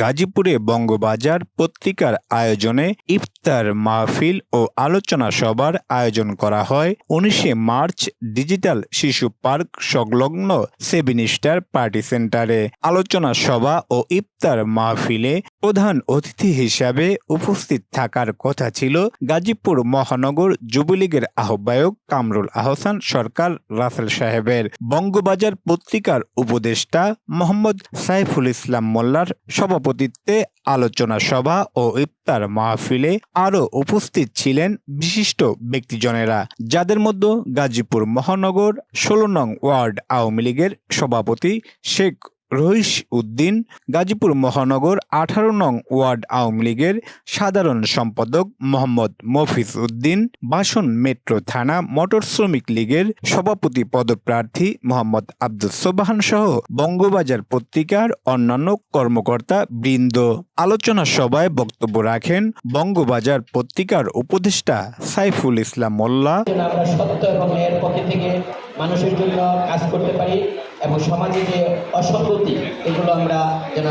গাজীপুরে বঙ্গবাজার পত্রিকার আয়োজনে ইফতার মাহফিল ও আলোচনা সভার আয়োজন করা হয়। উনিশে মার্চ ডিজিটাল শিশু পার্ক সংলগ্ন সেভেন স্টার পার্টি সেন্টারে। আলোচনা সভা ও ইফতার মাহফিলে প্রধান অতিথি হিসাবে উপস্থিত থাকার কথা ছিল গাজীপুর মহানগর যুবলীগের আহ্বায়ক কামরুল আহসান, সরকার রাসেল সাহেবের। বঙ্গবাজার পত্রিকার উপদেষ্টা মোহাম্মদ সাইফুল ইসলাম মোল্লার সভাপতিত্বে আলোচনা সভা ও ইফতার মাহফিলে আরও উপস্থিত ছিলেন বিশিষ্ট ব্যক্তিজনেরা, যাদের মধ্যে গাজীপুর মহানগর ষোলো নং ওয়ার্ড আওয়ামী লীগের সভাপতি শেখ রহিস উদ্দিন, গাজীপুর মহানগর আঠারো নং ওয়ার্ড আওয়ামী লীগের সাধারণ সম্পাদক মোহাম্মদ মফিজ উদ্দিন, বাসন মেট্রো থানা মোটর শ্রমিক লীগের সভাপতি পদপ্রার্থী মোহাম্মদ আব্দুল সোবাহান সহ বঙ্গবাজার পত্রিকার অন্যান্য কর্মকর্তা বৃন্দ। আলোচনা সভায় বক্তব্য রাখেন বঙ্গবাজার পত্রিকার উপদেষ্টা সাইফুল ইসলাম মোল্লা। মানুষের জন্য কাজ করতে পারি। এবং সমাজে যে অসঙ্গতি, এগুলো আমরা যেন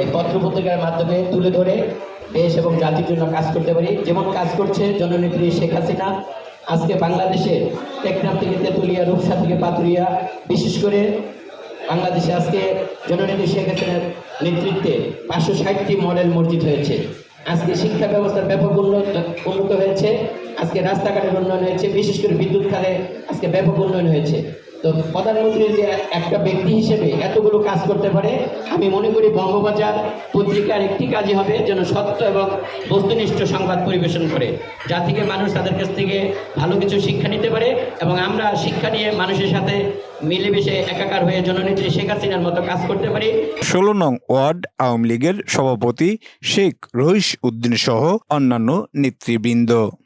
এই পত্রপত্রিকার মাধ্যমে তুলে ধরে দেশ এবং জাতির জন্য কাজ করতে পারি। যেমন কাজ করছে জননেত্রী শেখ হাসিনা, আজকে বাংলাদেশে টেকনাফ থেকে তেঁতুলিয়া, রূপসা থেকে পাতুরিয়া বিশেষ করে বাংলাদেশে আজকে জননেত্রী শেখ হাসিনার নেতৃত্বে পাঁচশো ষাটটি মডেল মসজিদ হয়েছে। আজকে শিক্ষা ব্যবস্থার ব্যাপক উন্নত উন্নত হয়েছে। আজকে রাস্তাঘাটের উন্নয়ন হয়েছে, বিশেষ করে বিদ্যুৎ খাতে আজকে ব্যাপক উন্নয়ন হয়েছে। তো প্রধানমন্ত্রী যে একটা ব্যক্তি হিসেবে এতগুলো কাজ করতে পারে, আমি মনে করি বঙ্গবাজার পত্রিকার একটি কাজই হবে যেন সত্য এবং বস্তুনিষ্ঠ সংবাদ পরিবেশন করে। যা থেকে মানুষ তাদের কাছ থেকে ভালো কিছু শিক্ষা নিতে পারে এবং আমরা শিক্ষা নিয়ে মানুষের সাথে মিলেমিশে একাকার হয়ে জননেত্রী শেখ হাসিনার মতো কাজ করতে পারি। ষোলো নং ওয়ার্ড আওয়ামী লীগের সভাপতি শেখ রহিস উদ্দিন সহ অন্যান্য নেতৃবৃন্দ।